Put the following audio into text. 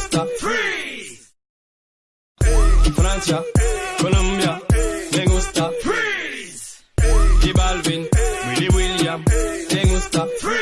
gusta freeze. Francia, Colombia, me gusta freeze. Y Balvin, Willy William, me gusta freeze.